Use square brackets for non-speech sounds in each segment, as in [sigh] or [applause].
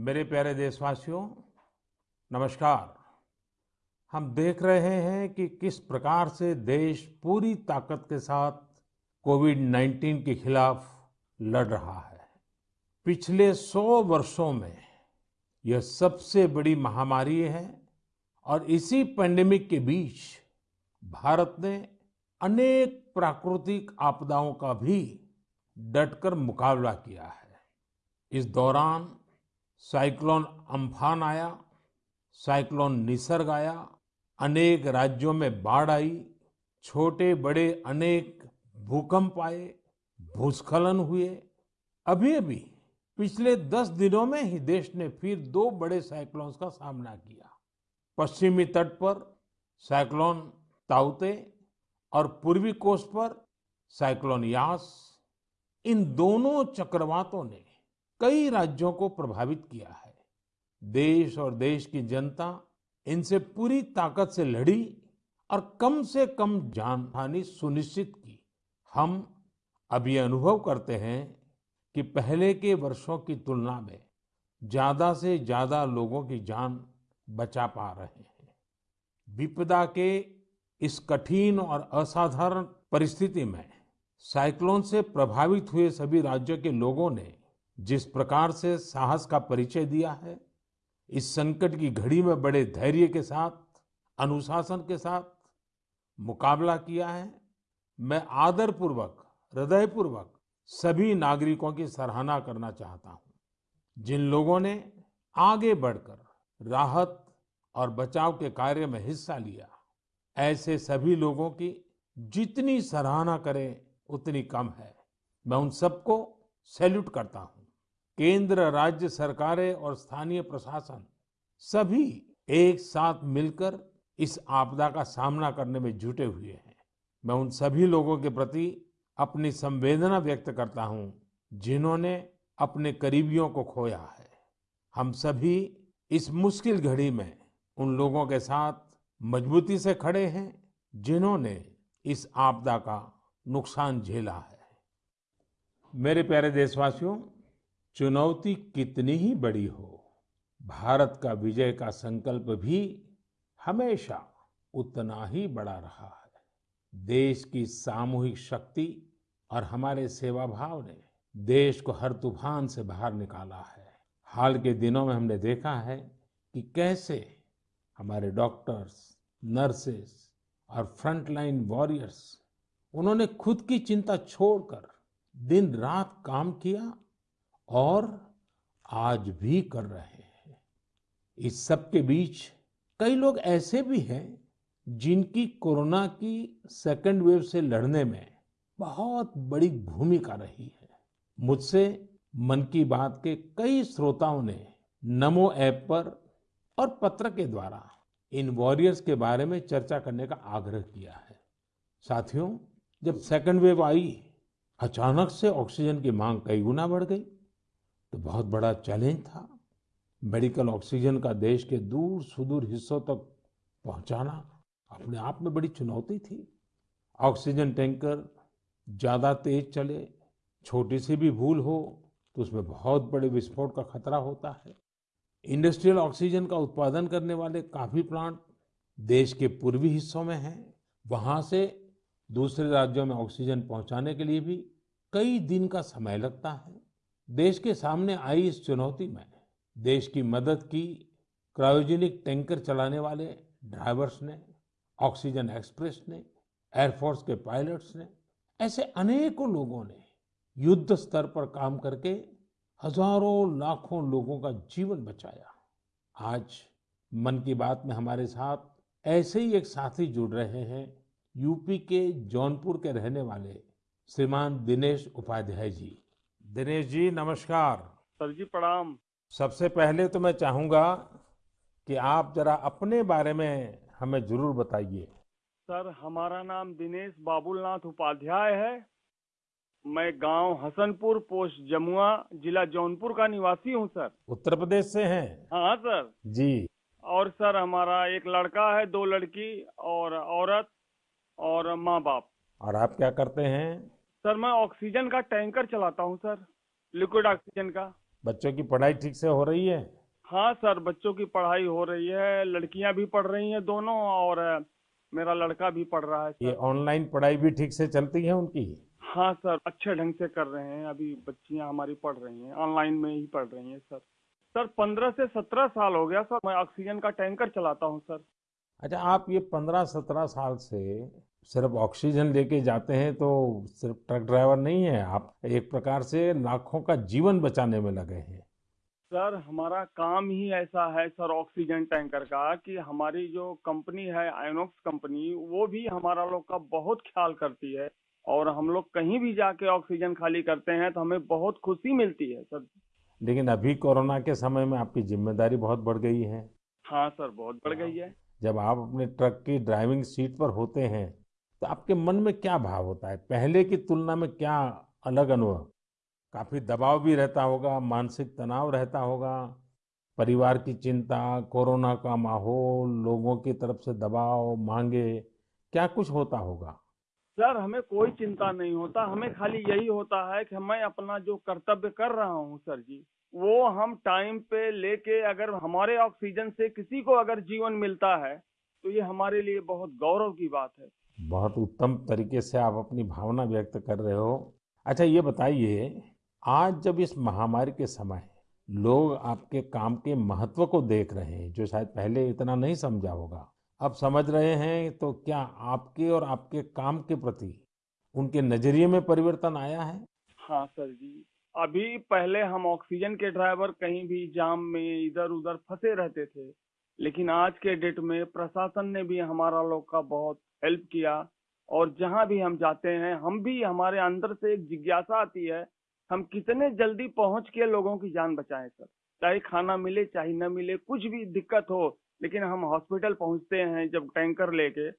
मेरे प्यारे देशवासियों, नमस्कार। हम देख रहे हैं कि किस प्रकार से देश पूरी ताकत के साथ कोविड 19 के खिलाफ लड़ रहा है। पिछले सौ वर्षों में यह सबसे बड़ी महामारी है और इसी पेंडेमिक के बीच भारत ने अनेक प्राकृतिक आपदाओं का भी डटकर मुकाबला किया है। इस दौरान साइक्लोन अम्फान आया, साइक्लोन निसर्ग आया, अनेक राज्यों में बाढ़ आई छोटे बड़े अनेक भूकंप आए, भूस्खलन हुए। अभी अभी पिछले दस दिनों में ही देश ने फिर दो बड़े साइक्लोन्स का सामना किया। पश्चिमी तट पर साइक्लोन ताउते और पूर्वी कोस्ट पर साइक्लोन यास। इन दोनों चक्रवातों ने कई राज्यों को प्रभावित किया है। देश और देश की जनता इनसे पूरी ताकत से लड़ी और कम से कम जान हानि सुनिश्चित की। हम अब ये अनुभव करते हैं कि पहले के वर्षों की तुलना में ज़्यादा से ज़्यादा लोगों की जान बचा पा रहे हैं। विपदा के इस कठिन और असाधारण परिस्थिति में साइक्लोन से प्रभावित हुए सभी राज्यों के लोगों ने जिस प्रकार से साहस का परिचय दिया है, इस संकट की घड़ी में बड़े धैर्य के साथ, अनुशासन के साथ मुकाबला किया है, मैं आदरपूर्वक, हृदयपूर्वक सभी नागरिकों की सराहना करना चाहता हूँ, जिन लोगों ने आगे बढ़कर राहत और बचाव के कार्य में हिस्सा लिया, ऐसे सभी लोगों की जितनी सराहना करें, उतनी कम है। मैं उन सबको सैल्यूट करता हूँ। केंद्र, राज्य सरकारें और स्थानीय प्रशासन सभी एक साथ मिलकर इस आपदा का सामना करने में जुटे हुए हैं। मैं उन सभी लोगों के प्रति अपनी संवेदना व्यक्त करता हूँ जिन्होंने अपने करीबियों को खोया है। हम सभी इस मुश्किल घड़ी में उन लोगों के साथ मजबूती से खड़े हैं जिन्होंने इस आपदा का नुकसान झेला है। मेरे प्यारे देशवासियों चुनौती कितनी ही बड़ी हो, भारत का विजय का संकल्प भी हमेशा उतना ही बड़ा रहा है। देश की सामूहिक शक्ति और हमारे सेवा भाव ने देश को हर तूफ़ान से बाहर निकाला है। हाल के दिनों में हमने देखा है कि कैसे हमारे डॉक्टर्स, नर्सेस और फ्रंटलाइन वॉरियर्स, उन्होंने खुद की चिंता छोड़कर दिन रात काम किया और आज भी कर रहे हैं। इस सब के बीच कई लोग ऐसे भी हैं जिनकी कोरोना की सेकेंड वेव से लड़ने में बहुत बड़ी भूमिका रही है। मुझसे मन की बात के कई श्रोताओं ने नमो ऐप पर और पत्र के द्वारा इन वॉरियर्स के बारे में चर्चा करने का आग्रह किया है। साथियों, जब सेकेंड वेव आई, अचानक से ऑक्सीजन की मांग कई गुना बढ़ गई। तो बहुत बड़ा चैलेंज था मेडिकल ऑक्सीजन का देश के दूर सुदूर हिस्सों तक पहुंचाना। अपने आप में बड़ी चुनौती थी। ऑक्सीजन टैंकर ज़्यादा तेज चले, छोटी सी भी भूल हो तो उसमें बहुत बड़े विस्फोट का खतरा होता है। इंडस्ट्रियल ऑक्सीजन का उत्पादन करने वाले काफ़ी प्लांट देश के पूर्वी हिस्सों में हैं। वहाँ से दूसरे राज्यों में ऑक्सीजन पहुँचाने के लिए भी कई दिन का समय लगता है। देश के सामने आई इस चुनौती में देश की मदद की क्रायोजेनिक टैंकर चलाने वाले ड्राइवर्स ने, ऑक्सीजन एक्सप्रेस ने एयरफोर्स के पायलट्स ने, ऐसे अनेकों लोगों ने युद्ध स्तर पर काम करके हज़ारों, लाखों लोगों का जीवन बचाया। आज मन की बात में हमारे साथ ऐसे ही एक साथी जुड़ रहे हैं, यूपी के जौनपुर के रहने वाले श्रीमान दिनेश उपाध्याय जी। दिनेश जी नमस्कार। सर जी प्रणाम। सबसे पहले तो मैं चाहूँगा कि आप जरा अपने बारे में हमें ज़रूर बताइए। सर हमारा नाम दिनेश बाबुलनाथ उपाध्याय है। मैं गाँव हसनपुर पोस्ट जमुआ जिला जौनपुर का निवासी हूँ सर। उत्तर प्रदेश से हैं? हाँ सर। जी। और सर हमारा एक लड़का है दो लड़की और औरत और माँ बाप। और आप क्या करते हैं? सर मैं ऑक्सीजन का टैंकर चलाता हूँ सर। लिक्विड ऑक्सीजन का। बच्चों की पढ़ाई ठीक से हो रही है? हाँ सर बच्चों की पढ़ाई हो रही है। लड़कियाँ भी पढ़ रही हैं दोनों और मेरा लड़का भी पढ़ रहा है ये ऑनलाइन पढ़ाई भी ठीक से चलती है उनकी? हाँ सर अच्छे ढंग से कर रहे हैं। अभी बच्चियाँ हमारी पढ़ रही हैं ऑनलाइन में ही पढ़ रही हैं सर। सर पंद्रह से सत्रह साल हो गया सर। मैं ऑक्सीजन का टैंकर चलाता हूँ सर। अच्छा आप ये पंद्रह सत्रह साल से सिर्फ़ ऑक्सीजन लेके जाते हैं तो सिर्फ़ ट्रक ड्राइवर नहीं है आप एक प्रकार से लाखों का जीवन बचाने में लगे हैं। सर हमारा काम ही ऐसा है सर ऑक्सीजन टैंकर का कि हमारी जो कंपनी है आइनॉक्स कंपनी वो भी हमारा लोग का बहुत ख्याल करती है और हम लोग कहीं भी जाके ऑक्सीजन खाली करते हैं तो हमें बहुत खुशी मिलती है सर। लेकिन अभी कोरोना के समय में आपकी ज़िम्मेदारी बहुत बढ़ गई है। हाँ सर बहुत बढ़ गई है। जब आप अपने ट्रक की ड्राइविंग सीट पर होते हैं तो आपके मन में क्या भाव होता है? पहले की तुलना में क्या अलग अनुभव? काफ़ी दबाव भी रहता होगा, मानसिक तनाव रहता होगा, परिवार की चिंता, कोरोना का माहौल, लोगों की तरफ़ से दबाव, मांगे, क्या कुछ होता होगा? सर, हमें कोई चिंता नहीं होता, हमें खाली यही होता है कि मैं अपना जो कर्तव्य कर रहा हूँ सर जी, वो हम टाइम पे लेके अगर हमारे ऑक्सीजन से किसी को अगर जीवन मिलता है तो ये हमारे लिए बहुत गौरव की बात है। बहुत उत्तम तरीके से आप अपनी भावना व्यक्त कर रहे हो। अच्छा ये बताइए, आज जब इस महामारी के समय लोग आपके काम के महत्व को देख रहे हैं, जो शायद पहले इतना नहीं समझा होगा, अब समझ रहे हैं तो क्या आपके और आपके काम के प्रति उनके नज़रिए में परिवर्तन आया है? हाँ सर जी, अभी पहले हम ऑक्सीजन के ड्राइवर कहीं भी जाम में इधर उधर फंसे रहते थे लेकिन आज के डेट में प्रशासन ने भी हमारा लोग का बहुत हेल्प किया और जहाँ भी हम जाते हैं हम भी हमारे अंदर से एक जिज्ञासा आती है हम कितने जल्दी पहुँच के लोगों की जान बचाएँ सर। चाहे खाना मिले चाहे न मिले कुछ भी दिक्कत हो लेकिन हम हॉस्पिटल पहुँचते हैं जब टैंकर लेके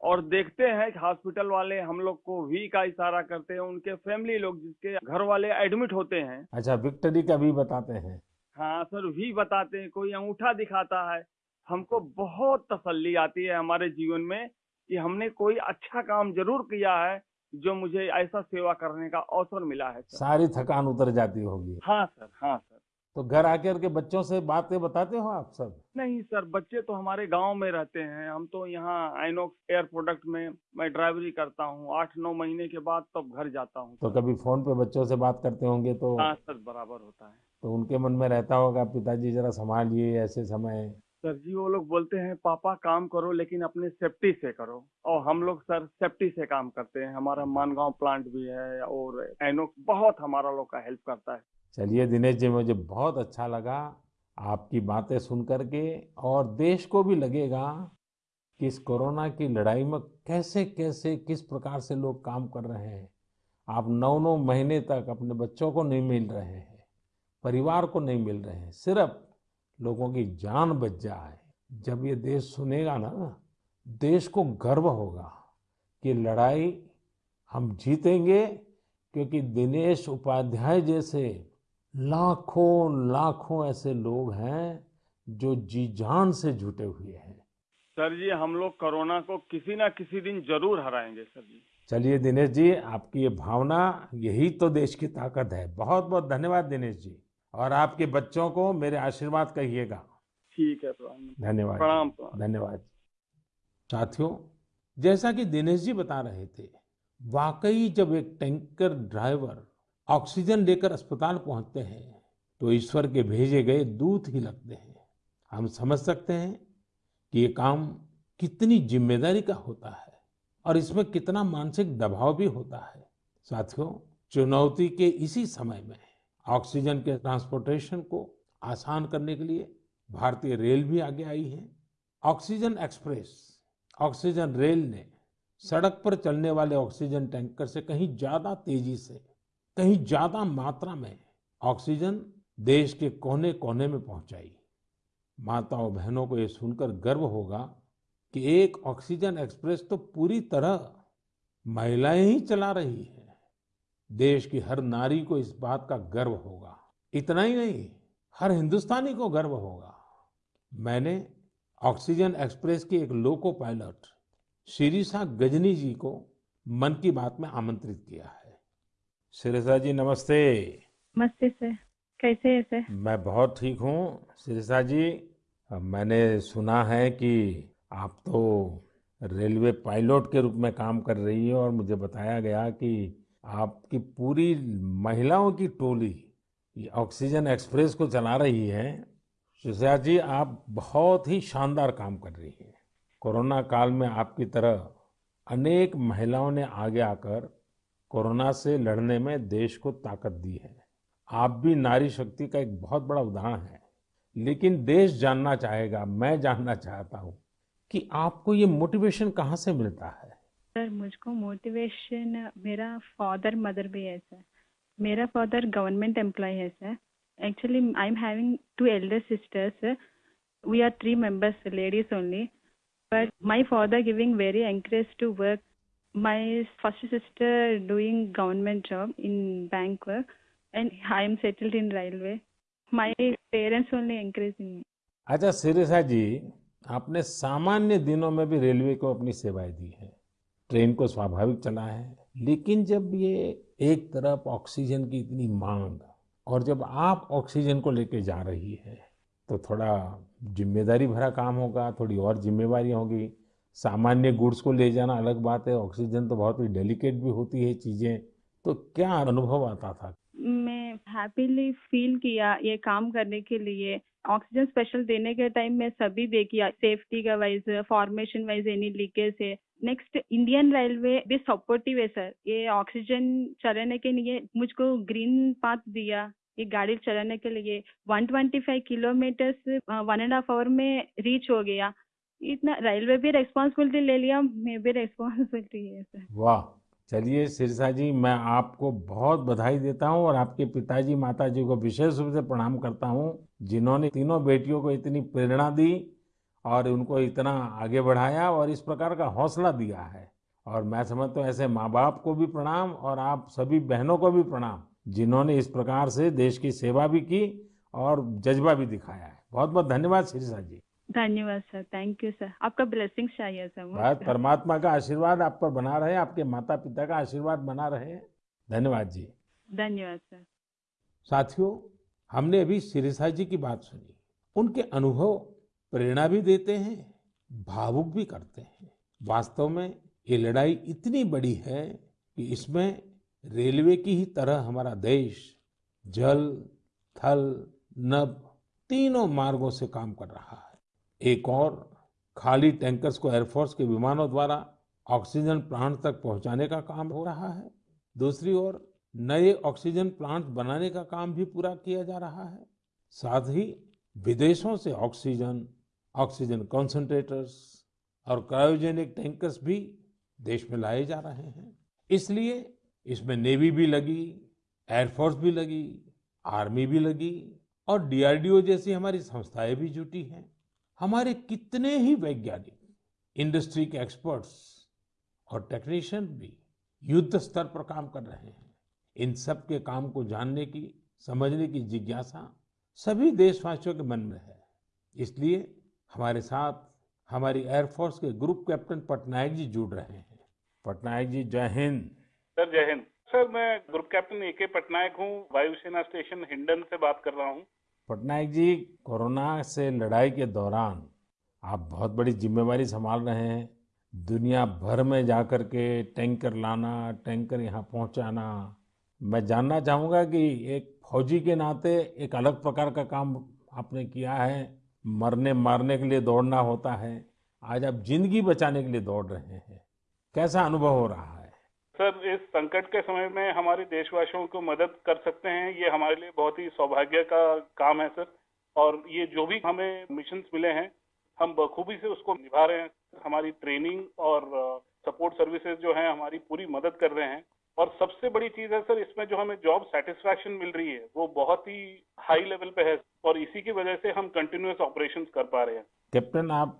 और देखते हैं कि हॉस्पिटल वाले हम लोग को वी का इशारा करते हैं उनके फैमिली लोग जिसके घर वाले एडमिट होते हैं। अच्छा विक्टरी का भी बताते हैं। हाँ सर वी बताते हैं कोई अंगूठा दिखाता है हमको बहुत तसल्ली आती है हमारे जीवन में कि हमने कोई अच्छा काम ज़रूर किया है जो मुझे ऐसा सेवा करने का अवसर मिला है सर। सारी थकान उतर जाती होगी। हाँ सर हाँ सर। तो घर आकर के बच्चों से बातें बताते हो आप सब? नहीं सर बच्चे तो हमारे गाँव में रहते हैं। हम तो यहाँ आइनॉक्स एयर प्रोडक्ट में मैं ड्राइवरी करता हूँ। आठ नौ महीने के बाद तब तो घर जाता हूँ तो कभी फ़ोन पे बच्चों से बात करते होंगे तो हाँ सर बराबर होता है। तो उनके मन में रहता होगा पिताजी जरा संभालिए ऐसे समय। सर जी, वो लोग बोलते हैं, पापा, काम करो, लेकिन अपने सेफ्टी से करो। और हम लोग सर सेफ्टी से काम करते हैं। हमारा मानगांव प्लांट भी है और आइनॉक्स बहुत हमारा लोग का हेल्प करता है। चलिए दिनेश जी, मुझे बहुत अच्छा लगा आपकी बातें सुन करके और देश को भी लगेगा कि इस कोरोना की लड़ाई में कैसे कैसे, किस प्रकार से लोग काम कर रहे हैं। आप नौ नौ महीने तक अपने बच्चों को नहीं मिल रहे हैं, परिवार को नहीं मिल रहे हैं, सिर्फ़ लोगों की जान बच जाए। जब ये देश सुनेगा ना देश को गर्व होगा कि लड़ाई हम जीतेंगे क्योंकि दिनेश उपाध्याय जैसे लाखों लाखों ऐसे लोग हैं जो जी जान से जुटे हुए हैं। सर जी हम लोग कोरोना को किसी ना किसी दिन ज़रूर हराएँगे सर जी। चलिए दिनेश जी आपकी ये भावना यही तो देश की ताकत है। बहुत बहुत धन्यवाद दिनेश जी। और आपके बच्चों को मेरे आशीर्वाद कहिएगा। ठीक है प्रणाम। धन्यवाद। प्रणाम प्रणाम। धन्यवाद। साथियों जैसा कि दिनेश जी बता रहे थे वाकई जब एक टैंकर ड्राइवर ऑक्सीजन लेकर अस्पताल पहुँचते हैं तो ईश्वर के भेजे गए दूत ही लगते हैं। हम समझ सकते हैं कि ये काम कितनी ज़िम्मेदारी का होता है और इसमें कितना मानसिक दबाव भी होता है। साथियों चुनौती के इसी समय में ऑक्सीजन के ट्रांसपोर्टेशन को आसान करने के लिए भारतीय रेल भी आगे आई है। ऑक्सीजन एक्सप्रेस, ऑक्सीजन रेल ने सड़क पर चलने वाले ऑक्सीजन टैंकर से कहीं ज़्यादा तेज़ी से, कहीं ज़्यादा मात्रा में ऑक्सीजन देश के कोने कोने में पहुंचाई। माताओं बहनों को यह सुनकर गर्व होगा कि एक ऑक्सीजन एक्सप्रेस तो पूरी तरह महिलाएँ ही चला रही है। देश की हर नारी को इस बात का गर्व होगा। इतना ही नहीं हर हिंदुस्तानी को गर्व होगा। मैंने ऑक्सीजन एक्सप्रेस की एक लोको पायलट शिरीषा गजनी जी को मन की बात में आमंत्रित किया है। शिरीषा जी नमस्ते। नमस्ते सर। कैसे है सर? मैं बहुत ठीक हूँ। शिरिषा जी मैंने सुना है कि आप तो रेलवे पायलट के रूप में काम कर रही है और मुझे बताया गया कि आपकी पूरी महिलाओं की टोली, ये ऑक्सीजन एक्सप्रेस को चला रही है। शिरिषा जी, आप बहुत ही शानदार काम कर रही हैं। कोरोना काल में आपकी तरह अनेक महिलाओं ने आगे आकर कोरोना से लड़ने में देश को ताकत दी है। आप भी नारी शक्ति का एक बहुत बड़ा उदाहरण है। लेकिन देश जानना चाहेगा, मैं जानना चाहता हूँ कि आपको ये मोटिवेशन कहाँ से मिलता है? सर मुझको मोटिवेशन मेरा फादर मदर भी है सर मेरा फादर गवर्नमेंट एम्प्लॉय है sir actually I am having two elder sisters we are three members ladies only but my father giving very encourage to work my first sister doing government job in bank work. And I am settled in railway. My parents only encouraging me. अच्छा सिरिसा जी आपने सामान्य दिनों में भी railway को अपनी सेवाएँ दी है। ट्रेन को स्वाभाविक चला है। लेकिन जब ये एक तरफ़ ऑक्सीजन की इतनी मांग और जब आप ऑक्सीजन को लेके जा रही है तो थोड़ा ज़िम्मेदारी भरा काम होगा, थोड़ी और जिम्मेवारी होगी। सामान्य गुड्स को ले जाना अलग बात है, ऑक्सीजन तो बहुत ही डेलिकेट भी होती है चीज़ें। तो क्या अनुभव आता था? मैं हैप्पीली फील किया ये काम करने के लिए। ऑक्सीजन स्पेशल देने के टाइम में सभी देखिए सेफ्टी का wise formation wise any leakage है। नेक्स्ट इंडियन रेलवे भी सपोर्टिव है सर ये ऑक्सीजन चलाने के लिए मुझको ग्रीन पाथ दिया, ये गाड़ी चलाने के लिए। 125 kilometre one and half hour में रीच हो गया। इतना रेलवे भी रेस्पॉन्सिबिलिटी ले लिया, मैं भी रेस्पॉन्सिबिलिटी है सर वाह! चलिए सिरसा जी, मैं आपको बहुत बधाई देता हूँ और आपके पिताजी माता जी को विशेष रूप से प्रणाम करता हूँ, जिन्होंने तीनों बेटियों को इतनी प्रेरणा दी और उनको इतना आगे बढ़ाया और इस प्रकार का हौसला दिया है। और मैं समझता हूँ ऐसे माँ बाप को भी प्रणाम और आप सभी बहनों को भी प्रणाम, जिन्होंने इस प्रकार से देश की सेवा भी की और जज्बा भी दिखाया है। बहुत बहुत धन्यवाद सिरसा जी। धन्यवाद सर थैंक यू सर। आपका ब्लेसिंग चाहिए सर परमात्मा का आशीर्वाद आप पर बना रहे आपके माता पिता का आशीर्वाद बना रहे। धन्यवाद जी। धन्यवाद सर। साथियों हमने अभी सिरिसा जी की बात सुनी। उनके अनुभव प्रेरणा भी देते हैं भावुक भी करते हैं। वास्तव में ये लड़ाई इतनी बड़ी है कि इसमें रेलवे की ही तरह हमारा देश जल थल नभ तीनों मार्गों से काम कर रहा है। एक और खाली टैंकर्स को एयरफोर्स के विमानों द्वारा ऑक्सीजन प्लांट तक पहुँचाने का काम हो रहा है। दूसरी ओर, नए ऑक्सीजन प्लांट बनाने का काम भी पूरा किया जा रहा है। साथ ही विदेशों से ऑक्सीजन ऑक्सीजन कॉन्सेंट्रेटर्स और क्रायोजेनिक टैंकर्स भी देश में लाए जा रहे हैं। इसलिए इसमें नेवी भी लगी एयरफोर्स भी लगी आर्मी भी लगी और डीआरडीओ जैसी हमारी संस्थाएँ भी जुटी हैं। हमारे कितने ही वैज्ञानिक इंडस्ट्री के एक्सपर्ट्स और टेक्नीशियन भी युद्ध स्तर पर काम कर रहे हैं। इन सब के काम को जानने की, समझने की जिज्ञासा सभी देशवासियों के मन में है। इसलिए हमारे साथ हमारी एयरफोर्स के ग्रुप कैप्टन पटनायक जी जुड़ रहे हैं। पटनायक जी, जय हिंद। सर, जय हिंद। सर, मैं group captain A K Patnaik हूँ। वायुसेना स्टेशन हिंडन से बात कर रहा हूँ। पटनायक जी, कोरोना से लड़ाई के दौरान आप बहुत बड़ी जिम्मेवारी संभाल रहे हैं। दुनिया भर में जाकर के टैंकर लाना, टैंकर यहाँ पहुँचाना। मैं जानना चाहूँगा कि एक फौजी के नाते एक अलग प्रकार का काम आपने किया है। मरने मारने के लिए दौड़ना होता है। आज आप ज़िंदगी बचाने के लिए दौड़ रहे हैं। कैसा अनुभव हो रहा है? सर, इस संकट के समय में हमारे देशवासियों को मदद कर सकते हैं, ये हमारे लिए बहुत ही सौभाग्य का काम है सर। और ये जो भी हमें मिशन मिले हैं, हम बखूबी से उसको निभा रहे हैं। हमारी ट्रेनिंग और सपोर्ट सर्विसेज़ जो है, हमारी पूरी मदद कर रहे हैं। और सबसे बड़ी चीज़ है सर, इसमें जो हमें जॉब सेटिस्फैक्शन मिल रही है, वो बहुत ही हाई लेवल पे है। और इसी की वजह से हम कंटिन्यूस ऑपरेशन कर पा रहे हैं। कैप्टन, आप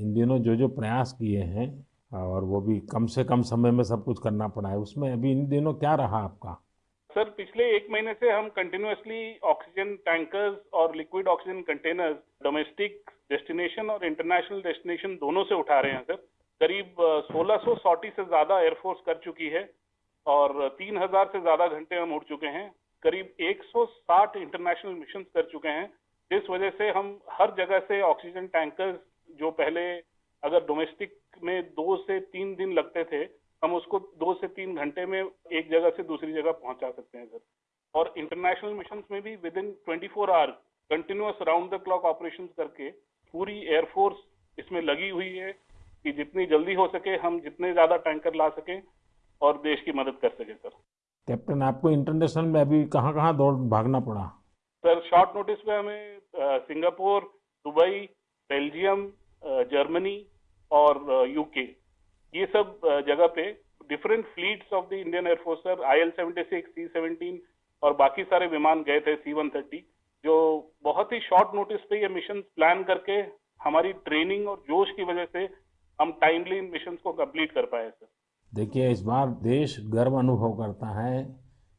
इन दिनों जो जो प्रयास किए हैं और वो भी कम से कम समय में सब कुछ करना पड़ा है। उसमें अभी इन दिनों क्या रहा आपका? सर, पिछले एक महीने से हम कंटिन्यूसली ऑक्सीजन टैंकर्स और liquid oxygen containers domestic destination और इंटरनेशनल डेस्टिनेशन दोनों से उठा रहे हैं, सर। करीब 1600 सॉटी से ज़्यादा एयरफोर्स कर चुकी है और 3000 से ज़्यादा घंटे हम उड़ चुके हैं। करीब 160 इंटरनेशनल मिशन कर चुके हैं। जिस वजह से हम हर जगह से ऑक्सीजन टैंकर्स जो पहले अगर डोमेस्टिक में दो से तीन दिन लगते थे हम उसको दो से तीन घंटे में एक जगह से दूसरी जगह पहुँचा सकते हैं सर। और इंटरनेशनल मिशन में भी within twenty four hour continuous round the clock operation करके पूरी एयरफोर्स इसमें लगी हुई है कि जितनी जल्दी हो सके हम जितने ज़्यादा टैंकर ला सकें और देश की मदद कर सके सर। कैप्टन आपको इंटरनेशनल में अभी कहाँ कहाँ दौड़ भागना पड़ा? सर शॉर्ट नोटिस पे हमें सिंगापुर दुबई बेल्जियम जर्मनी और यूके ये सब जगह पे different fleets of the Indian air force sir I L seventy six C seventeen और बाकी सारे विमान गए थे सी वन थर्टी जो बहुत ही शॉर्ट नोटिस पे ये मिशन प्लान करके हमारी ट्रेनिंग और जोश की वजह से हम टाइमली इन मिशन को कंप्लीट कर पाए सर देखिए, इस बार देश गर्व अनुभव करता है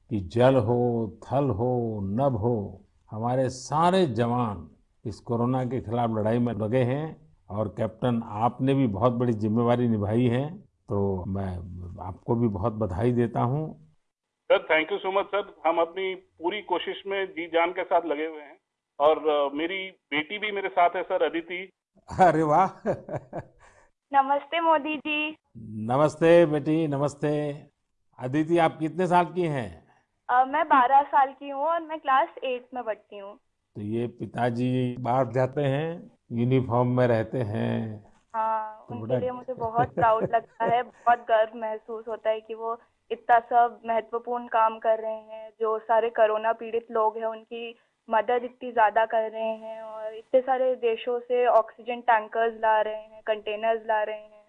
कि जल हो, थल हो, नभ हो, हमारे सारे जवान इस कोरोना के खिलाफ लड़ाई में लगे हैं। और कैप्टन आपने भी बहुत बड़ी जिम्मेवारी निभाई है तो मैं आपको भी बहुत बधाई देता हूँ। Sir thank you so much sir हम अपनी पूरी कोशिश में जी जान के साथ लगे हुए हैं। और मेरी बेटी भी मेरे साथ है सर अदिति। अरे वाह! नमस्ते मोदी जी। नमस्ते बेटी नमस्ते। अदिति आप कितने साल की हैं? मैं बारह साल की हूँ और मैं क्लास एट में पढ़ती हूँ। तो ये पिताजी बाहर जाते हैं यूनिफॉर्म में रहते हैं। हाँ तो उनके लिए मुझे बहुत [laughs] प्राउड लगता है बहुत गर्व महसूस होता है कि वो इतना सब महत्वपूर्ण काम कर रहे हैं जो सारे कोरोना पीड़ित लोग हैं उनकी मदद इतनी ज़्यादा कर रहे हैं और इतने सारे देशों से ऑक्सीजन टैंकर्स ला रहे हैं कंटेनर्स ला रहे हैं।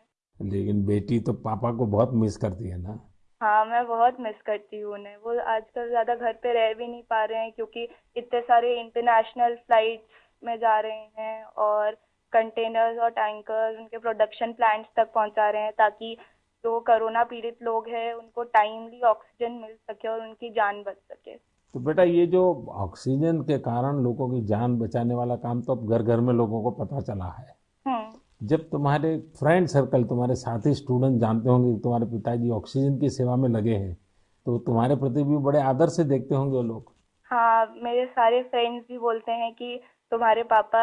लेकिन बेटी तो पापा को बहुत मिस करती है ना? हाँ मैं बहुत मिस करती हूँ उन्हें। वो आजकल ज़्यादा घर पे रह भी नहीं पा रहे हैं क्योंकि इतने सारे इंटरनेशनल फ्लाइट्स में जा रहे हैं और कंटेनर्स और टैंकर्स उनके प्रोडक्शन प्लांट्स तक पहुँचा रहे हैं ताकि जो कोरोना पीड़ित लोग हैं उनको टाइमली ऑक्सीजन मिल सके और उनकी जान बच सके। तो बेटा ये जो ऑक्सीजन के कारण लोगों की जान बचाने वाला काम तो अब घर घर में लोगों को पता चला है। हम्म। जब तुम्हारे फ्रेंड सर्कल तुम्हारे साथी स्टूडेंट जानते होंगे कि तुम्हारे पिताजी ऑक्सीजन की सेवा में लगे हैं तो तुम्हारे प्रति भी बड़े आदर से देखते होंगे वो लोग। हाँ मेरे सारे फ्रेंड्स भी बोलते हैं कि तुम्हारे पापा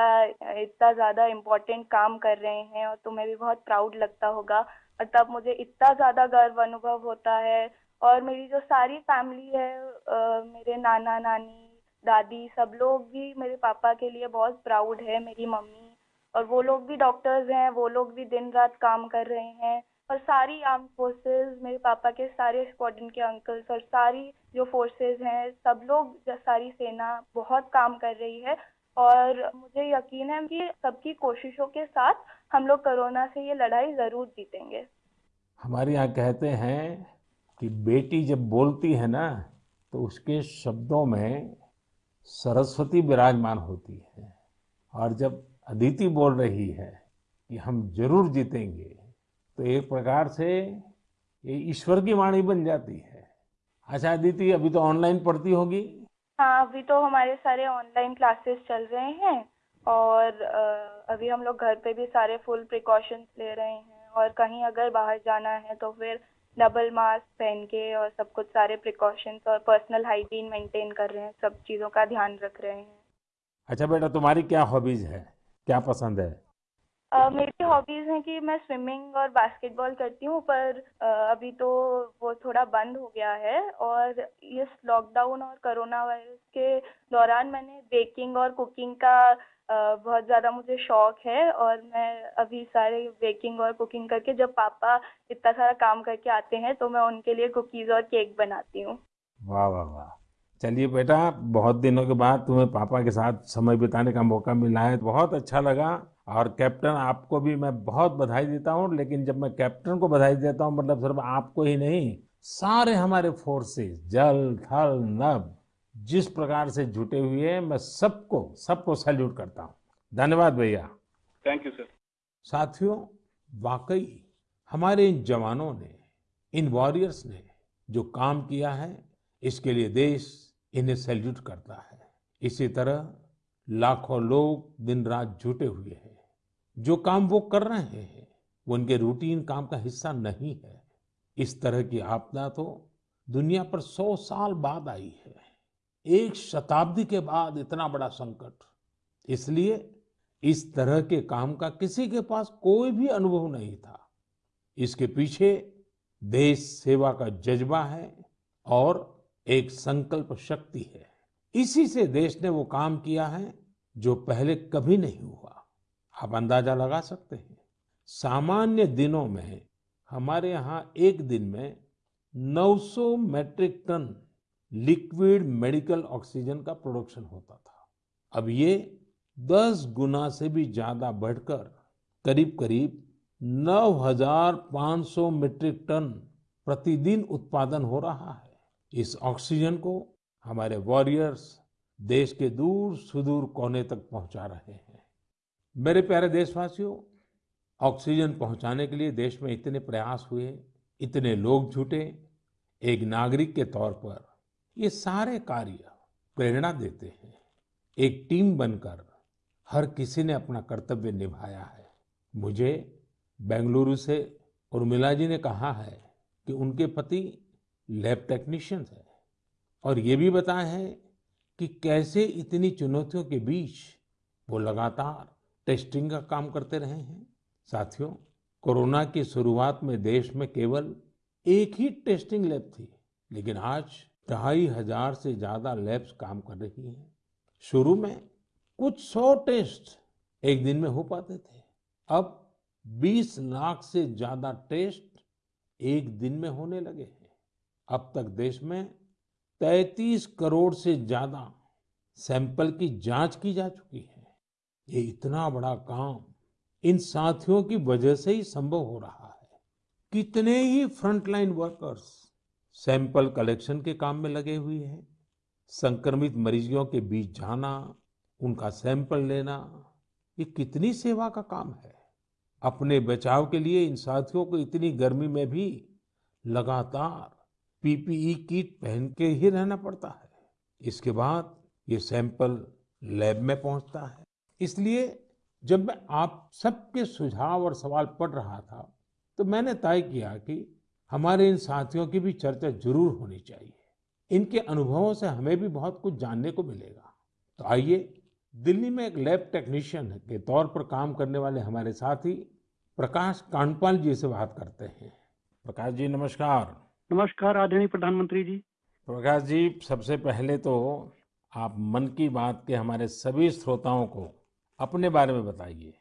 इतना ज़्यादा इम्पोर्टेंट काम कर रहे हैं और तुम्हें भी बहुत प्राउड लगता होगा। और तब मुझे इतना ज़्यादा गर्व अनुभव होता है। और मेरी जो सारी फैमिली है अ, मेरे नाना नानी दादी सब लोग भी मेरे पापा के लिए बहुत प्राउड है मेरी मम्मी। और वो लोग भी डॉक्टर्स हैं वो लोग भी दिन रात काम कर रहे हैं। और सारी आर्म फोर्सेस मेरे पापा के सारे स्क्वाड्रन के अंकल्स और सारी जो फोर्सेस हैं सब लोग सारी सेना बहुत काम कर रही है। और मुझे यकीन है कि सबकी कोशिशों के साथ हम लोग कोरोना से ये लड़ाई ज़रूर जीतेंगे। हमारे यहाँ कहते हैं कि बेटी जब बोलती है ना तो उसके शब्दों में सरस्वती विराजमान होती है। और जब अदिति बोल रही है कि हम ज़रूर जीतेंगे तो एक प्रकार से ये ईश्वर की वाणी बन जाती है। अच्छा अदिति, अभी तो ऑनलाइन पढ़ती होगी? हाँ अभी तो हमारे सारे ऑनलाइन क्लासेस चल रहे हैं और अभी हम लोग घर पे भी सारे फुल प्रिकॉशंस ले रहे हैं और कहीं अगर बाहर जाना है तो फिर डबल मास्क पहन के और सब कुछ सारे प्रिकॉशंस और पर्सनल हाइजीन मेंटेन कर रहे हैं, सब चीज़ों का ध्यान रख रहे हैं। अच्छा बेटा, तुम्हारी क्या हॉबीज है? क्या पसंद है? मेरी हॉबीज हैं कि मैं स्विमिंग और बास्केटबॉल करती हूँ पर अ, अभी तो वो थोड़ा बंद हो गया है और इस लॉकडाउन और कोरोना वायरस के दौरान मैंने बेकिंग और कुकिंग का अ, बहुत ज़्यादा मुझे शौक है और मैं अभी सारे बेकिंग और कुकिंग करके जब पापा इतना सारा काम करके आते हैं तो मैं उनके लिए कुकीज़ और केक बनाती हूँ। वाह वाह वाह। चलिए बेटा बहुत दिनों के बाद तुम्हें पापा के साथ समय बिताने का मौका मिला है बहुत अच्छा लगा। और कैप्टन आपको भी मैं बहुत बधाई देता हूँ लेकिन जब मैं कैप्टन को बधाई देता हूँ मतलब सिर्फ़ आपको ही नहीं सारे हमारे फोर्सेस जल थल नभ जिस प्रकार से जुटे हुए हैं मैं सबको सबको सैल्यूट करता हूँ। धन्यवाद भैया। थैंक यू सर साथियों वाकई हमारे इन जवानों ने इन वॉरियर्स ने जो काम किया है इसके लिए देश इन्हें सैल्यूट करता है। इसी तरह लाखों लोग दिन रात जुटे हुए हैं। जो काम वो कर रहे हैं, वो उनके रूटीन काम का हिस्सा नहीं है। इस तरह की आपदा तो दुनिया पर सौ साल बाद आई है। एक शताब्दी के बाद इतना बड़ा संकट। इसलिए इस तरह के काम का किसी के पास कोई भी अनुभव नहीं था। इसके पीछे देश सेवा का जज्बा है और एक संकल्प शक्ति है। इसी से देश ने वो काम किया है जो पहले कभी नहीं हुआ। आप अंदाज़ा लगा सकते हैं। सामान्य दिनों में हमारे यहाँ एक दिन में 900 metric ton liquid medical oxygen का प्रोडक्शन होता था। अब ये 10 गुना से भी ज़्यादा बढ़कर करीब करीब 9,500 मीट्रिक टन प्रतिदिन उत्पादन हो रहा है। इस ऑक्सीजन को हमारे वॉरियर्स देश के दूर सुदूर कोने तक पहुँचा रहे हैं। मेरे प्यारे देशवासियों, ऑक्सीजन पहुँचाने के लिए देश में इतने प्रयास हुए, इतने लोग जुटे, एक नागरिक के तौर पर ये सारे कार्य प्रेरणा देते हैं। एक टीम बनकर हर किसी ने अपना कर्तव्य निभाया है। मुझे बेंगलुरु से उर्मिला जी ने कहा है कि उनके पति लैब टेक्नीशियन है और ये भी बताया है कि कैसे इतनी चुनौतियों के बीच वो लगातार टेस्टिंग का काम करते रहे हैं। साथियों, कोरोना की शुरुआत में देश में केवल एक ही टेस्टिंग लैब थी, लेकिन आज ढाई हज़ार से ज़्यादा लैब्स काम कर रही हैं। शुरू में कुछ सौ टेस्ट एक दिन में हो पाते थे। अब 20 लाख से ज़्यादा टेस्ट एक दिन में होने लगे हैं। अब तक देश में 33 करोड़ से ज़्यादा सैंपल की जाँच की जा चुकी है। ये इतना बड़ा काम इन साथियों की वजह से ही संभव हो रहा है। कितने ही फ्रंटलाइन वर्कर्स सैंपल कलेक्शन के काम में लगे हुए हैं। संक्रमित मरीजों के बीच जाना, उनका सैंपल लेना, ये कितनी सेवा का काम है। अपने बचाव के लिए इन साथियों को इतनी गर्मी में भी लगातार पीपीई किट पहन के ही रहना पड़ता है। इसके बाद ये सैंपल लैब में पहुँचता है। इसलिए जब मैं आप सबके सुझाव और सवाल पढ़ रहा था तो मैंने तय किया कि हमारे इन साथियों की भी चर्चा ज़रूर होनी चाहिए। इनके अनुभवों से हमें भी बहुत कुछ जानने को मिलेगा। तो आइए दिल्ली में एक लैब टेक्नीशियन के तौर पर काम करने वाले हमारे साथी प्रकाश कांडपाल जी से बात करते हैं। प्रकाश जी नमस्कार। नमस्कार आदरणीय प्रधानमंत्री जी। प्रकाश जी सबसे पहले तो आप मन की बात के हमारे सभी श्रोताओं को अपने बारे में बताइए।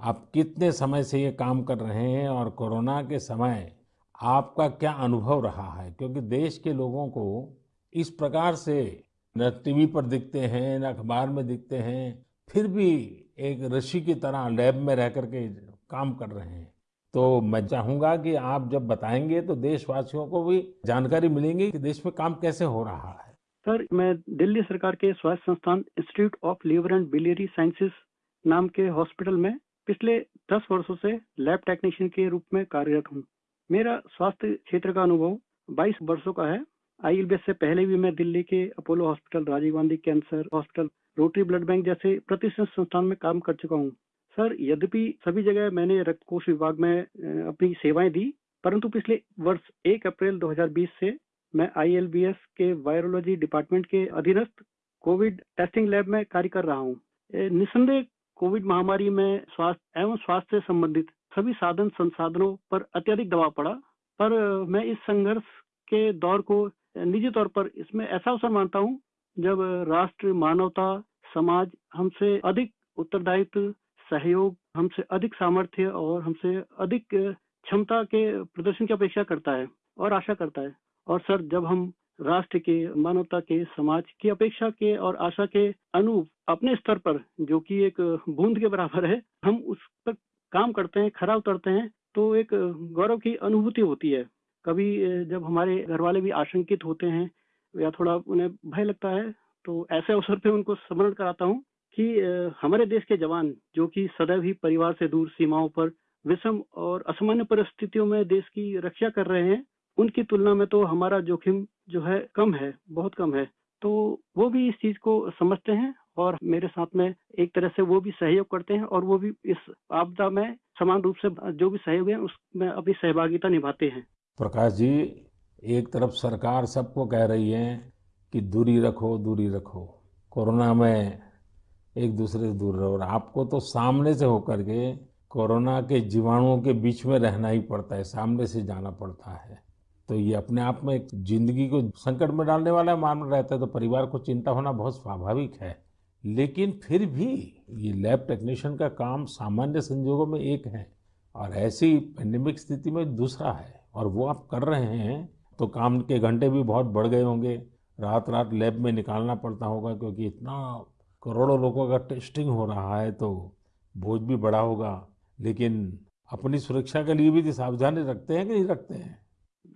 आप कितने समय से ये काम कर रहे हैं और कोरोना के समय आपका क्या अनुभव रहा है? क्योंकि देश के लोगों को इस प्रकार से न टीवी पर दिखते हैं, न अखबार में दिखते हैं, फिर भी एक ऋषि की तरह लैब में रह करके काम कर रहे हैं। तो मैं चाहूँगा कि आप जब बताएँगे तो देशवासियों को भी जानकारी मिलेंगी कि देश में काम कैसे हो रहा है। सर, मैं दिल्ली सरकार के स्वास्थ्य संस्थान institute of liver and biliary sciences नाम के हॉस्पिटल में पिछले दस वर्षों से लैब टेक्नीशियन के रूप में कार्यरत हूँ। मेरा स्वास्थ्य क्षेत्र का अनुभव 22 वर्षों का है। आईएलबीएस से पहले भी मैं दिल्ली के Apollo hospital, Rajiv Gandhi cancer hospital, rotary blood bank जैसे प्रतिष्ठित संस्थान में काम कर चुका हूँ। सर, यद्यपि सभी जगह मैंने रक्त कोष विभाग में अपनी सेवाएँ दी, परंतु पिछले वर्ष 1 अप्रैल 2020 से मैं आईएलबीएस के वायरोलॉजी डिपार्टमेंट के अधीनस्थ कोविड टेस्टिंग लैब में कार्य कर रहा हूँ। निसंदेह कोविड महामारी में स्वास्थ्य एवं स्वास्थ्य से संबंधित सभी साधन संसाधनों पर अत्यधिक दबाव पड़ा, पर मैं इस संघर्ष के दौर को निजी तौर पर इसमें ऐसा अवसर मानता हूँ, जब राष्ट्र, मानवता, समाज हमसे अधिक उत्तरदायित्व, सहयोग, हमसे अधिक सामर्थ्य और हमसे अधिक क्षमता के प्रदर्शन की अपेक्षा करता है और आशा करता है। और सर, जब हम राष्ट्र के, मानवता के, समाज की अपेक्षा के और आशा के अनुरूप अपने स्तर पर, जो कि एक बूंद के बराबर है, हम उस पर काम करते हैं, खरा उतरते हैं तो एक गौरव की अनुभूति होती है। कभी जब हमारे घर वाले भी आशंकित होते हैं या थोड़ा उन्हें भय लगता है तो ऐसे अवसर पे उनको स्मरण कराता हूँ कि हमारे देश के जवान, जो कि सदैव ही परिवार से दूर, सीमाओं पर, विषम और असामान्य परिस्थितियों में देश की रक्षा कर रहे हैं उनकी तुलना में तो हमारा जोखिम जो है कम है, बहुत कम है। तो वो भी इस चीज़ को समझते हैं और मेरे साथ में एक तरह से वो भी सहयोग करते हैं और वो भी इस आपदा में समान रूप से जो भी सहयोग है, उसमें अपनी सहभागिता निभाते हैं। प्रकाश जी, एक तरफ़ सरकार सबको कह रही है कि दूरी रखो दूरी रखो। कोरोना में एक दूसरे से दूर रहो और आपको तो सामने से होकर के कोरोना के जीवाणुओं के बीच में रहना ही पड़ता है, सामने से जाना पड़ता है। तो ये अपने आप में एक ज़िंदगी को संकट में डालने वाला मामला रहता है तो परिवार को चिंता होना बहुत स्वाभाविक है। लेकिन फिर भी ये लैब टेक्नीशियन का काम सामान्य संजोगों में एक है और ऐसी पेंडेमिक स्थिति में दूसरा है और वो आप कर रहे हैं तो काम के घंटे भी बहुत बढ़ गए होंगे। रात रात लैब में निकालना पड़ता होगा क्योंकि इतना करोड़ों लोगों का टेस्टिंग हो रहा है तो बोझ भी बड़ा होगा। लेकिन अपनी सुरक्षा के लिए भी सावधानी रखते हैं कि नहीं रखते हैं?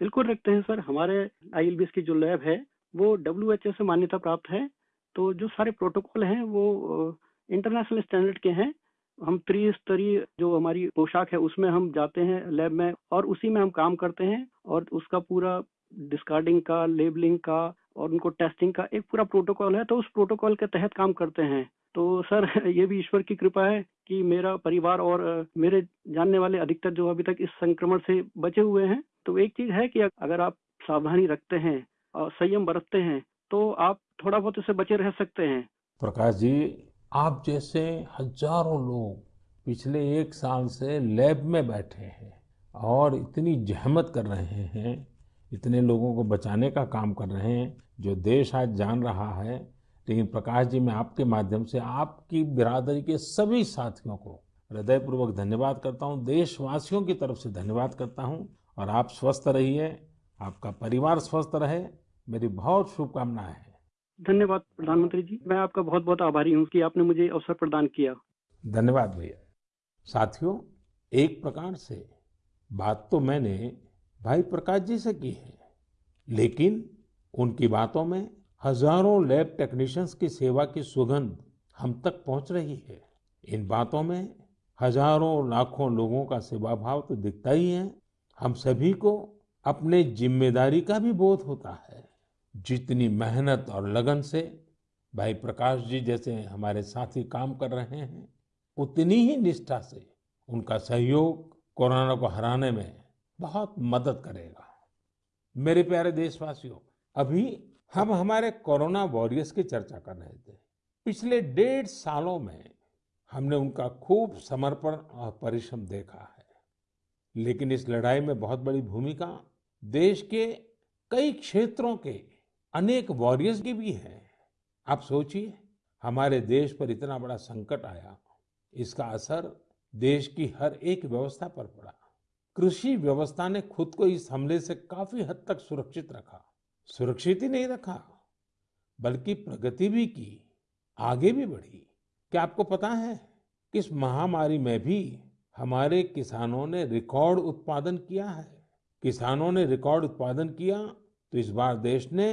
बिल्कुल रखते हैं सर। हमारे आई की जो लैब है, वो डब्ल्यू से मान्यता प्राप्त है। तो जो सारे प्रोटोकॉल हैं, वो इंटरनेशनल स्टैंडर्ड के हैं। हम त्रिस्तरीय जो हमारी पोशाक है, उसमें हम जाते हैं लैब में और उसी में हम काम करते हैं और उसका पूरा डिस्कार्डिंग का लेबलिंग का और उनको टेस्टिंग का एक पूरा प्रोटोकॉल है। तो उस प्रोटोकॉल के तहत काम करते हैं। तो सर, [laughs] ये भी ईश्वर की कृपा है कि मेरा परिवार और मेरे जानने वाले अधिकतर जो अभी तक इस संक्रमण से बचे हुए हैं तो एक चीज़ है कि अगर आप सावधानी रखते हैं और संयम बरतते हैं तो आप थोड़ा बहुत इससे बचे रह सकते हैं। प्रकाश जी, आप जैसे हज़ारों लोग पिछले एक साल से लैब में बैठे हैं और इतनी जहमत कर रहे हैं, इतने लोगों को बचाने का काम कर रहे हैं, जो देश आज जान रहा है, लेकिन प्रकाश जी, मैं आपके माध्यम से आपकी बिरादरी के सभी साथियों को हृदयपूर्वक धन्यवाद करता हूँ, देशवासियों की तरफ़ से धन्यवाद करता हूँ। और आप स्वस्थ रहिए आपका परिवार स्वस्थ रहे। मेरी बहुत शुभकामनाएँ हैं। धन्यवाद प्रधानमंत्री जी। मैं आपका बहुत बहुत आभारी हूँ कि आपने मुझे अवसर प्रदान किया। धन्यवाद भैया। साथियों एक प्रकार से बात तो मैंने भाई प्रकाश जी से की है लेकिन उनकी बातों में हज़ारों लैब टेक्नीशियंस की सेवा की सुगंध हम तक पहुँच रही है। इन बातों में हज़ारों लाखों लोगों का सेवा भाव तो दिखता ही है। हम सभी को अपने ज़िम्मेदारी का भी बोध होता है। जितनी मेहनत और लगन से भाई प्रकाश जी जैसे हमारे साथी काम कर रहे हैं, उतनी ही निष्ठा से उनका सहयोग कोरोना को हराने में बहुत मदद करेगा। मेरे प्यारे देशवासियों, अभी हम हमारे कोरोना वॉरियर्स की चर्चा कर रहे थे। पिछले डेढ़ सालों में हमने उनका खूब समर्पण और परिश्रम देखा। लेकिन इस लड़ाई में बहुत बड़ी भूमिका देश के कई क्षेत्रों के अनेक वॉरियर्स की भी है। आप सोचिए, हमारे देश पर इतना बड़ा संकट आया, इसका असर देश की हर एक व्यवस्था पर पड़ा। कृषि व्यवस्था ने खुद को इस हमले से काफ़ी हद तक सुरक्षित रखा। सुरक्षित ही नहीं रखा, बल्कि प्रगति भी की, आगे भी बढ़ी। क्या आपको पता है कि इस महामारी में भी हमारे किसानों ने रिकॉर्ड उत्पादन किया है। किसानों ने रिकॉर्ड उत्पादन किया तो इस बार देश ने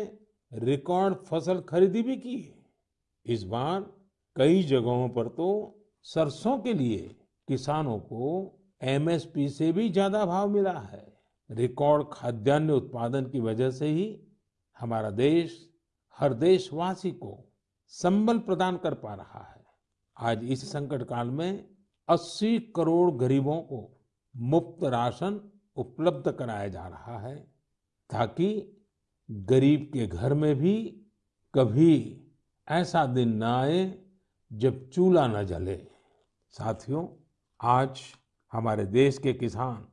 रिकॉर्ड फ़सल खरीदी भी की इस बार कई जगहों पर तो सरसों के लिए किसानों को एमएसपी से भी ज़्यादा भाव मिला है। रिकॉर्ड खाद्यान्न उत्पादन की वजह से ही हमारा देश, हर देशवासी को संबल प्रदान कर पा रहा है। आज इस संकट काल में 80 करोड़ गरीबों को मुफ़्त राशन उपलब्ध कराया जा रहा है ताकि गरीब के घर में भी कभी ऐसा दिन न आए जब चूल्हा न जले। साथियों, आज हमारे देश के किसान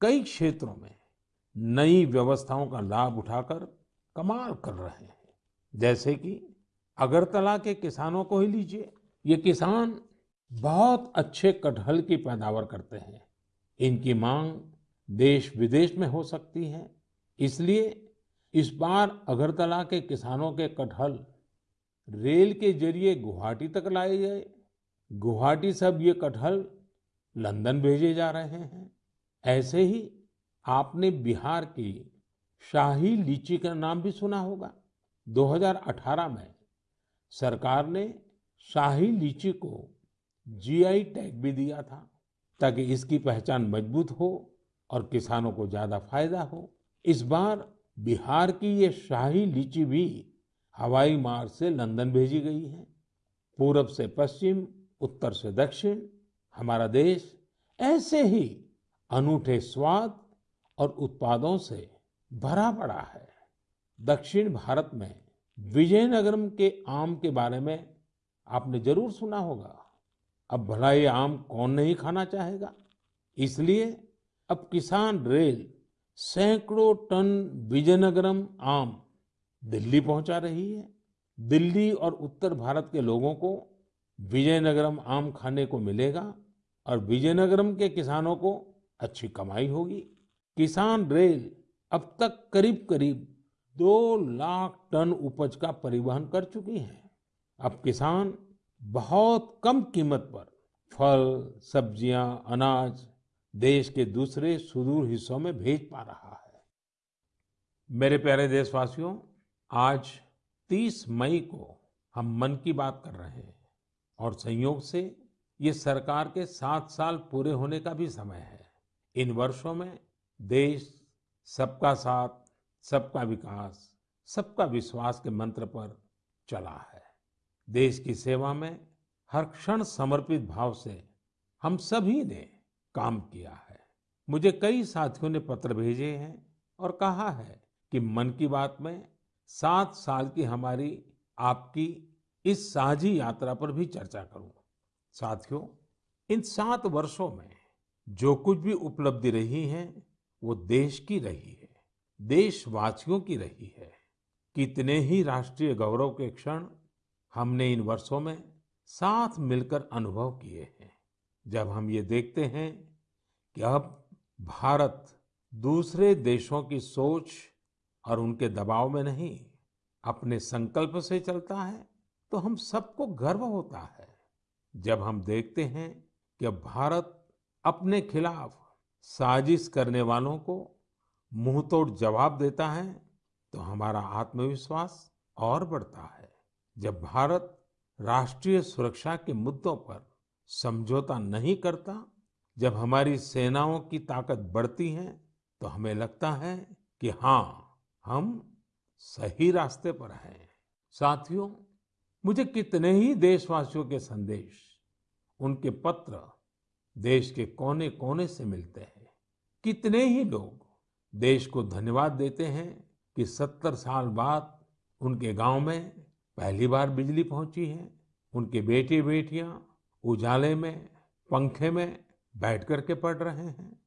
कई क्षेत्रों में नई व्यवस्थाओं का लाभ उठाकर कमाल कर रहे हैं। जैसे कि अगरतला के किसानों को ही लीजिए। ये किसान बहुत अच्छे कटहल की पैदावार करते हैं। इनकी मांग देश विदेश में हो सकती है। इसलिए इस बार अगरतला के किसानों के कटहल रेल के ज़रिए गुवाहाटी तक लाए गए। गुवाहाटी से अब ये कटहल लंदन भेजे जा रहे हैं। ऐसे ही आपने बिहार की शाही लीची का नाम भी सुना होगा। 2018 में सरकार ने शाही लीची को जीआई टैग भी दिया था ताकि इसकी पहचान मज़बूत हो और किसानों को ज़्यादा फ़ायदा हो। इस बार बिहार की ये शाही लीची भी हवाई मार्ग से लंदन भेजी गई है। पूरब से पश्चिम, उत्तर से दक्षिण, हमारा देश ऐसे ही अनूठे स्वाद और उत्पादों से भरा पड़ा है। दक्षिण भारत में विजयनगरम के आम के बारे में आपने ज़रूर सुना होगा। अब भला ये आम कौन नहीं खाना चाहेगा? इसलिए अब किसान रेल सैकड़ों टन विजयनगरम आम दिल्ली पहुँचा रही है। दिल्ली और उत्तर भारत के लोगों को विजयनगरम आम खाने को मिलेगा और विजयनगरम के किसानों को अच्छी कमाई होगी। किसान रेल अब तक करीब करीब दो लाख टन उपज का परिवहन कर चुकी है। अब किसान बहुत कम कीमत पर फल, सब्ज़ियाँ, अनाज देश के दूसरे सुदूर हिस्सों में भेज पा रहा है। मेरे प्यारे देशवासियों, आज 30 मई को हम मन की बात कर रहे हैं और संयोग से ये सरकार के सात साल पूरे होने का भी समय है। इन वर्षों में देश सबका साथ, सबका विकास, सबका विश्वास के मंत्र पर चला है। देश की सेवा में हर क्षण समर्पित भाव से हम सभी ने काम किया है। मुझे कई साथियों ने पत्र भेजे हैं और कहा है कि मन की बात में सात साल की हमारी, आपकी इस साझी यात्रा पर भी चर्चा करूँ। साथियों, इन सात वर्षों में जो कुछ भी उपलब्धि रही है, वो देश की रही है, देशवासियों की रही है। कितने ही राष्ट्रीय गौरव के क्षण हमने इन वर्षों में साथ मिलकर अनुभव किए हैं। जब हम ये देखते हैं कि अब भारत दूसरे देशों की सोच और उनके दबाव में नहीं, अपने संकल्प से चलता है तो हम सबको गर्व होता है। जब हम देखते हैं कि अब भारत अपने खिलाफ साजिश करने वालों को मुँह तोड़ जवाब देता है तो हमारा आत्मविश्वास और बढ़ता है। जब भारत राष्ट्रीय सुरक्षा के मुद्दों पर समझौता नहीं करता, जब हमारी सेनाओं की ताकत बढ़ती है तो हमें लगता है कि हाँ हम सही रास्ते पर हैं। साथियों, मुझे कितने ही देशवासियों के संदेश, उनके पत्र देश के कोने कोने से मिलते हैं। कितने ही लोग देश को धन्यवाद देते हैं कि सत्तर साल बाद उनके गाँव में पहली बार बिजली पहुँची है, उनके बेटे बेटियाँ उजाले में, पंखे में बैठ करके पढ़ रहे हैं।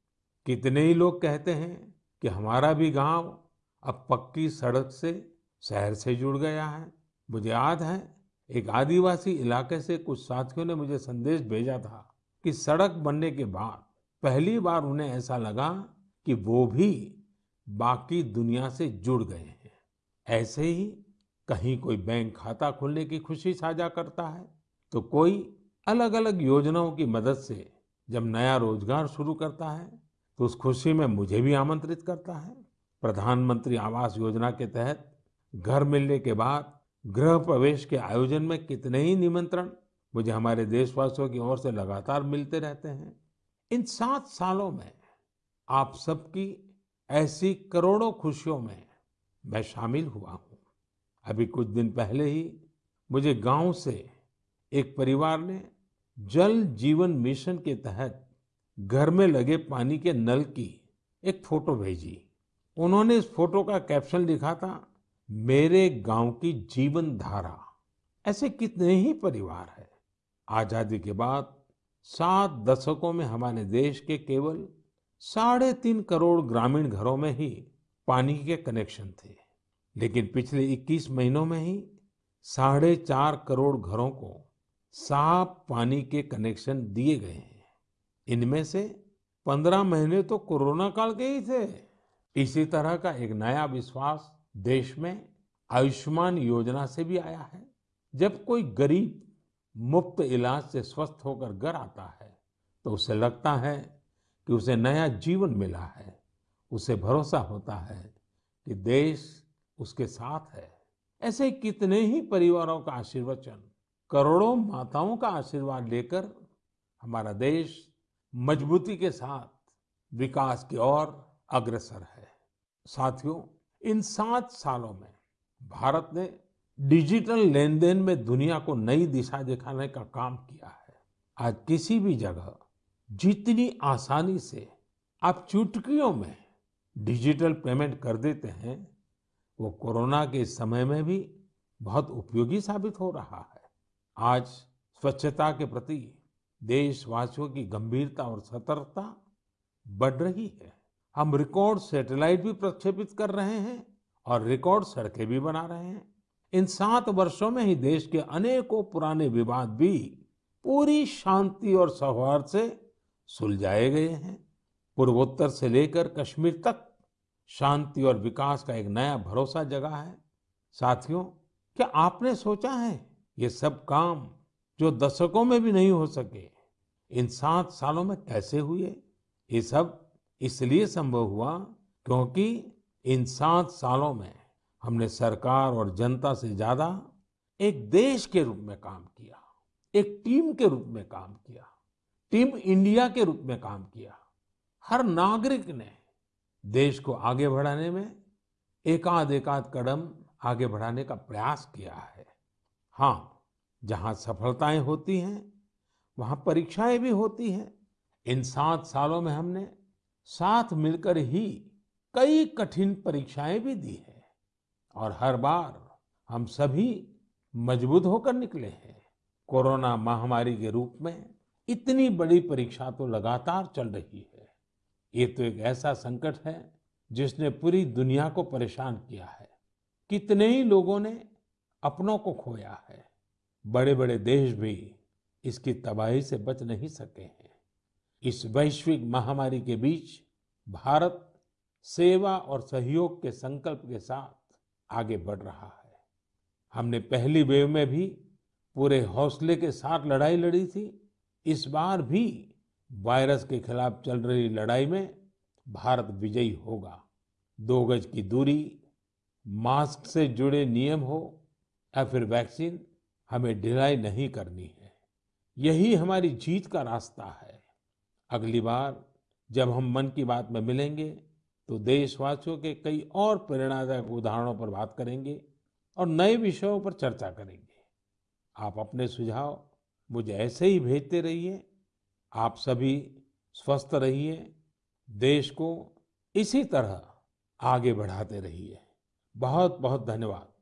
कितने ही लोग कहते हैं कि हमारा भी गाँव अब पक्की सड़क से शहर से जुड़ गया है। मुझे याद है, एक आदिवासी इलाके से कुछ साथियों ने मुझे संदेश भेजा था कि सड़क बनने के बाद पहली बार उन्हें ऐसा लगा कि वो भी बाकी दुनिया से जुड़ गए हैं। ऐसे ही कहीं कोई बैंक खाता खोलने की खुशी साझा करता है तो कोई अलग अलग योजनाओं की मदद से जब नया रोज़गार शुरू करता है तो उस खुशी में मुझे भी आमंत्रित करता है। प्रधानमंत्री आवास योजना के तहत घर मिलने के बाद गृह प्रवेश के आयोजन में कितने ही निमंत्रण मुझे हमारे देशवासियों की ओर से लगातार मिलते रहते हैं। इन सात सालों में आप सबकी ऐसी करोड़ों खुशियों में मैं शामिल हुआ हूँ। अभी कुछ दिन पहले ही मुझे गाँव से एक परिवार ने जल जीवन मिशन के तहत घर में लगे पानी के नल की एक फ़ोटो भेजी। उन्होंने इस फ़ोटो का कैप्शन लिखा था, मेरे गाँव की जीवन धारा ऐसे कितने ही परिवार है। आज़ादी के बाद सात दशकों में हमारे देश के केवल साढ़े तीन करोड़ ग्रामीण घरों में ही पानी के कनेक्शन थे। लेकिन पिछले 21 महीनों में ही साढ़े चार करोड़ घरों को साफ़ पानी के कनेक्शन दिए गए हैं। इनमें से पंद्रह महीने तो कोरोना काल के ही थे। इसी तरह का एक नया विश्वास देश में आयुष्मान योजना से भी आया है। जब कोई गरीब मुफ़्त इलाज से स्वस्थ होकर घर आता है तो उसे लगता है कि उसे नया जीवन मिला है। उसे भरोसा होता है कि देश उसके साथ है। ऐसे कितने ही परिवारों का आशीर्वचन, करोड़ों माताओं का आशीर्वाद लेकर हमारा देश मजबूती के साथ विकास की ओर अग्रसर है। साथियों, इन सात सालों में भारत ने डिजिटल लेन देन में दुनिया को नई दिशा दिखाने का काम किया है। आज किसी भी जगह जितनी आसानी से आप चुटकियों में डिजिटल पेमेंट कर देते हैं वो कोरोना के समय में भी बहुत उपयोगी साबित हो रहा है। आज स्वच्छता के प्रति देशवासियों की गंभीरता और सतर्कता बढ़ रही है। हम रिकॉर्ड सैटेलाइट भी प्रक्षेपित कर रहे हैं और रिकॉर्ड सड़कें भी बना रहे हैं। इन सात वर्षों में ही देश के अनेकों पुराने विवाद भी पूरी शांति और सौहार्द से सुलझाए गए हैं। पूर्वोत्तर से लेकर कश्मीर तक शांति और विकास का एक नया भरोसा जगा है। साथियों, क्या आपने सोचा है ये सब काम जो दशकों में भी नहीं हो सके, इन सात सालों में कैसे हुए? ये सब इसलिए संभव हुआ क्योंकि इन सात सालों में हमने सरकार और जनता से ज़्यादा एक देश के रूप में काम किया, एक टीम के रूप में काम किया, टीम इंडिया के रूप में काम किया। हर नागरिक ने देश को आगे बढ़ाने में एकाध एकाध कदम आगे बढ़ाने का प्रयास किया है। हाँ जहाँ सफलताएँ होती हैं, वहाँ परीक्षाएँ भी होती हैं। इन सात सालों में हमने साथ मिलकर ही कई कठिन परीक्षाएँ भी दी है और हर बार हम सभी मज़बूत होकर निकले हैं। कोरोना महामारी के रूप में इतनी बड़ी परीक्षा तो लगातार चल रही है। ये तो एक ऐसा संकट है जिसने पूरी दुनिया को परेशान किया है। कितने ही लोगों ने अपनों को खोया है। बड़े बड़े देश भी इसकी तबाही से बच नहीं सके हैं। इस वैश्विक महामारी के बीच भारत सेवा और सहयोग के संकल्प के साथ आगे बढ़ रहा है। हमने पहली वेव में भी पूरे हौसले के साथ लड़ाई लड़ी थी। इस बार भी वायरस के खिलाफ चल रही लड़ाई में भारत विजयी होगा। दो गज की दूरी, मास्क से जुड़े नियम हो या फिर वैक्सीन, हमें ढिलाई नहीं करनी है। यही हमारी जीत का रास्ता है। अगली बार जब हम मन की बात में मिलेंगे तो देशवासियों के कई और प्रेरणादायक उदाहरणों पर बात करेंगे और नए विषयों पर चर्चा करेंगे। आप अपने सुझाव मुझे ऐसे ही भेजते रहिए। आप सभी स्वस्थ रहिए देश को इसी तरह आगे बढ़ाते रहिए। बहुत बहुत धन्यवाद।